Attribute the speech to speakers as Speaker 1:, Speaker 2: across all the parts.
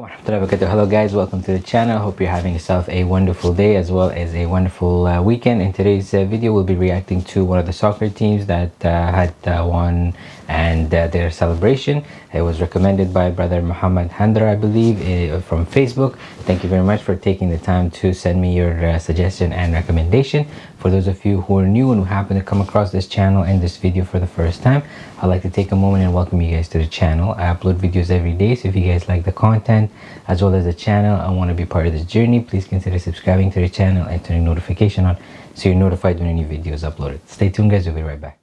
Speaker 1: Hello guys, welcome to the channel. Hope you're having yourself a wonderful day as well as a wonderful uh, weekend. In today's uh, video, we'll be reacting to one of the soccer teams that uh, had uh, won and uh, their celebration. It was recommended by brother Muhammad Handra, I believe, uh, from Facebook. Thank you very much for taking the time to send me your suggestion and recommendation. For those of you who are new and who happen to come across this channel and this video for the first time, I'd like to take a moment and welcome you guys to the channel. I upload videos every day, so if you guys like the content as well as the channel and want to be part of this journey, please consider subscribing to the channel and turning notification on so you're notified when any video is uploaded. Stay tuned guys, we'll be right back.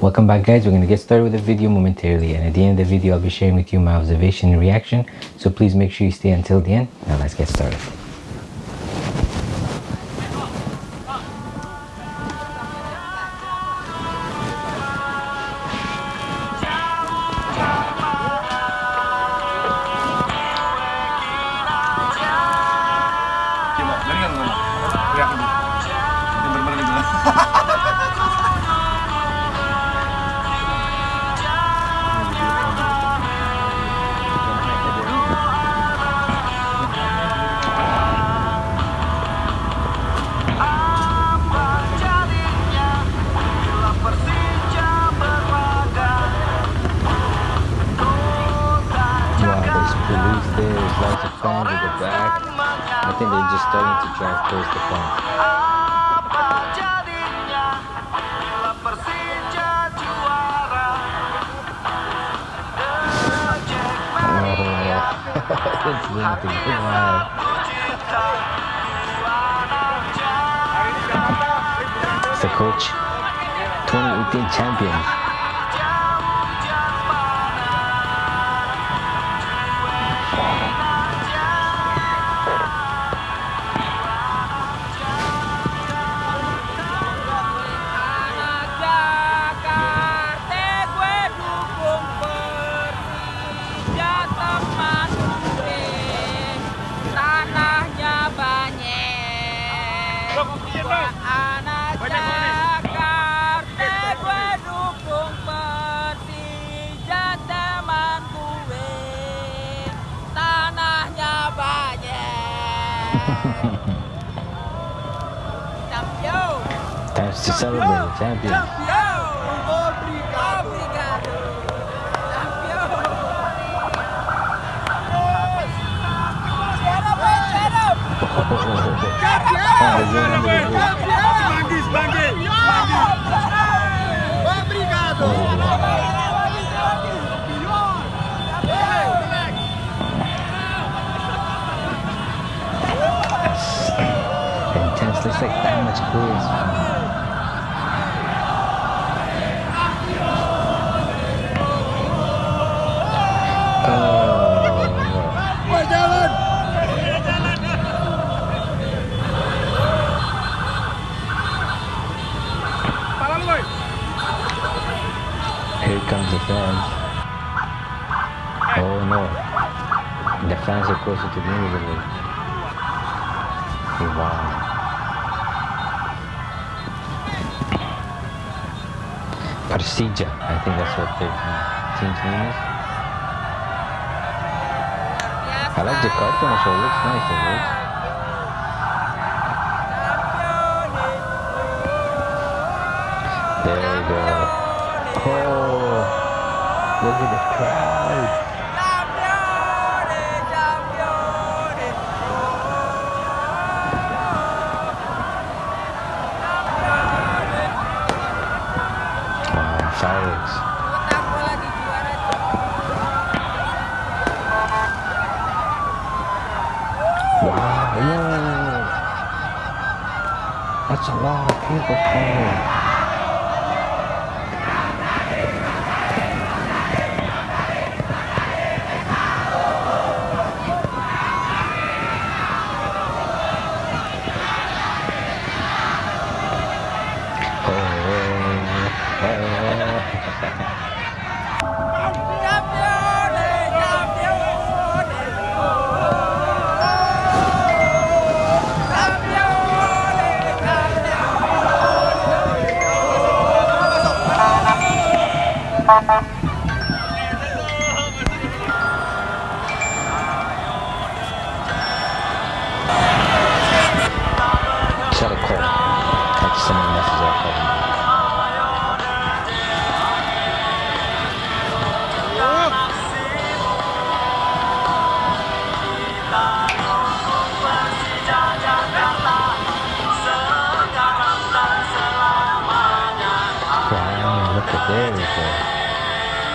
Speaker 1: Welcome back guys. We're going to get started with the video momentarily and at the end of the video i'll be sharing with you my observation and reaction. So please make sure you stay until the end. Now let's get started just starting to drive towards the fans. it's the coach 2018 champions to celebrate, champion. Looks like that much cooler. The fans. Oh no. The fans are closer to the the league. Wow. Persija. I think that's what their uh, team's name is. I like the cartoon show. It looks nice, the words. There we go. Look at the crowd. Wow, whoa. That's a lot of people coming.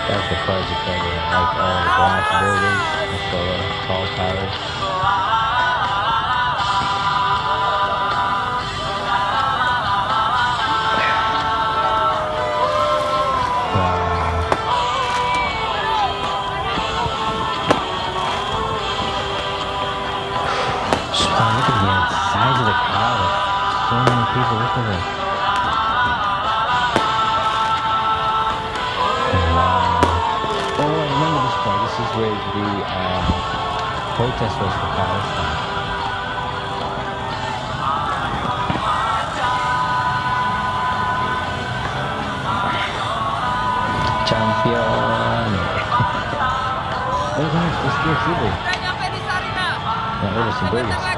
Speaker 1: That's the project you can like all the glass buildings, the uh, tall towers. So look at the size of the crowd. So many people. Look at it. Where the um, protest was for Palestine. Champion. this.
Speaker 2: Udah nyampe di Sarinah.
Speaker 1: Nah, udah si
Speaker 2: Sebentar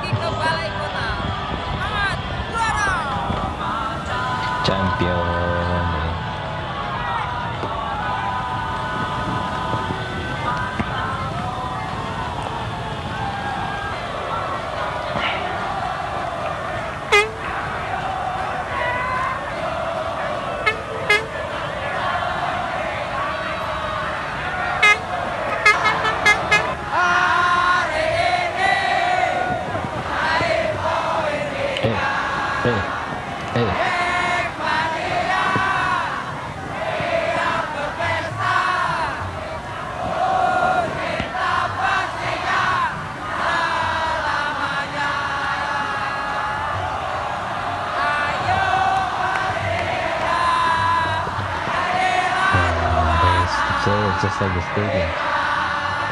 Speaker 1: like the stadium.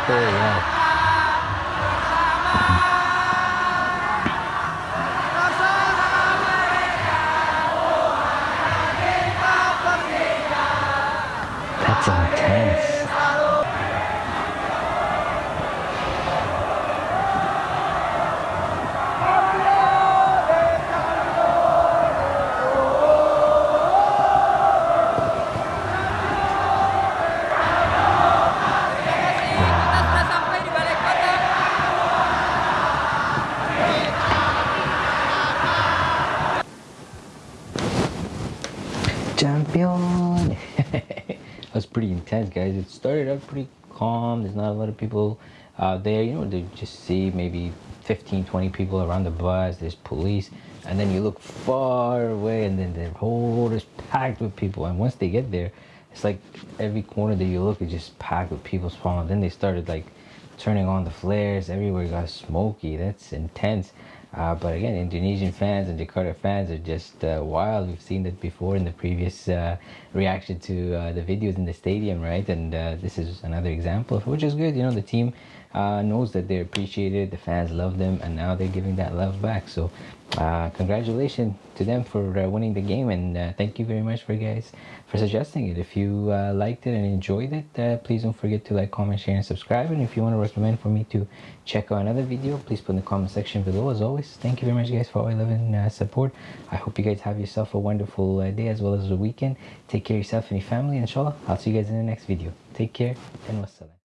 Speaker 1: Oh wow. Champion! that was pretty intense, guys. It started out pretty calm. There's not a lot of people out there. You know, they just see maybe 15, 20 people around the bus. There's police. And then you look far away, and then the whole is packed with people. And once they get there, it's like every corner that you look is just packed with people spawning. Then they started like turning on the flares. Everywhere got smoky. That's intense. Uh, but again, Indonesian fans and Jakarta fans are just uh, wild. We've seen that before in the previous uh, reaction to uh, the videos in the stadium, right? And uh, this is another example which is good. You know, the team uh, knows that they're appreciated, the fans love them, and now they're giving that love back. So, uh, congratulations to them for uh, winning the game, and uh, thank you very much for guys for suggesting it. If you uh, liked it and enjoyed it, uh, please don't forget to like, comment, share, and subscribe. And if you want to recommend for me to check out another video, please put in the comment section below. As always, thank you very much, guys, for all your love and support. I hope you guys have yourself a wonderful day as well as a weekend. Take care of yourself and your family. Inshallah, I'll see you guys in the next video. Take care and wassalam.